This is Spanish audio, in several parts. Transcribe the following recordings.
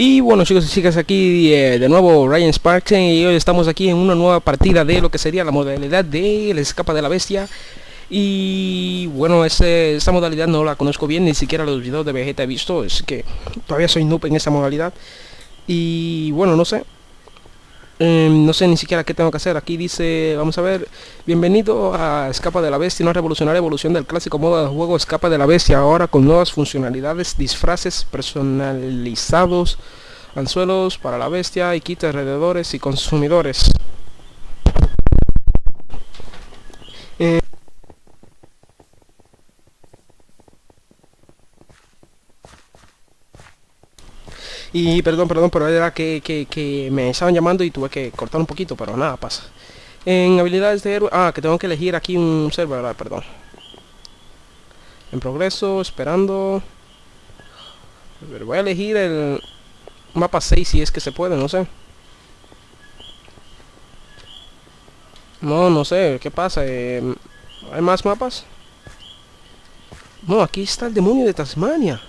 Y bueno chicos y chicas, aquí eh, de nuevo Ryan Sparks y hoy estamos aquí en una nueva partida de lo que sería la modalidad de la escapa de la bestia. Y bueno, ese, esta modalidad no la conozco bien, ni siquiera los videos de Vegeta he visto, es que todavía soy noob en esa modalidad. Y bueno, no sé, Em, no sé ni siquiera qué tengo que hacer. Aquí dice, vamos a ver, bienvenido a Escapa de la Bestia, una revolucionaria evolución del clásico modo de juego Escapa de la Bestia, ahora con nuevas funcionalidades, disfraces personalizados, anzuelos para la bestia y kits alrededores y consumidores. Y perdón, perdón, pero era que, que, me estaban llamando y tuve que cortar un poquito, pero nada, pasa. En habilidades de héroe... Ah, que tengo que elegir aquí un server, perdón. En progreso, esperando... voy a elegir el mapa 6 si es que se puede, no sé. No, no sé, ¿qué pasa? Eh, ¿Hay más mapas? No, aquí está el demonio de Tasmania.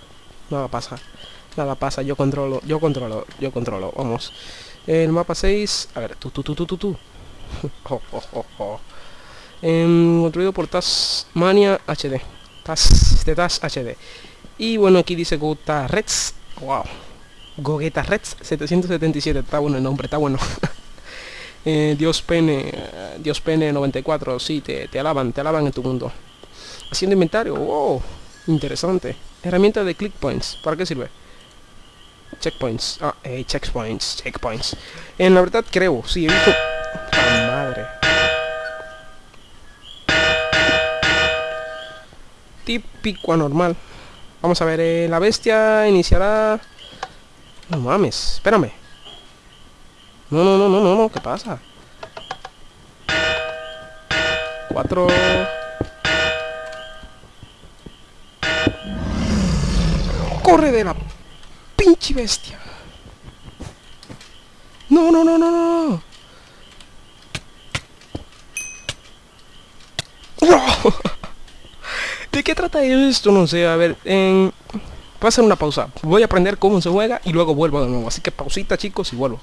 No, pasa. Nada pasa, yo controlo, yo controlo, yo controlo, vamos. El mapa 6, a ver, tú, tú, tú, tú, tú, tú. oh, oh, oh, construido por Tasmania HD. Tas, de Tas HD. Y bueno, aquí dice Gota Reds. Wow. Gogeta Reds 777. Está bueno el nombre, está bueno. eh, Dios Pene, Dios Pene 94. Sí, te, te alaban, te alaban en tu mundo. Haciendo inventario. Wow. Interesante. Herramienta de click points. ¿Para qué sirve? Checkpoints. Ah, eh, checkpoints, checkpoints. En la verdad creo, sí, he visto... madre! Típico anormal. Vamos a ver, eh, la bestia iniciará... No mames, espérame. No, no, no, no, no, no, ¿qué pasa? Cuatro... ¡Corre de la pinche bestia. No, no, no, no, no. ¿De qué trata esto? No sé, a ver, en... Voy a hacer una pausa. Voy a aprender cómo se juega y luego vuelvo de nuevo. Así que pausita chicos y vuelvo.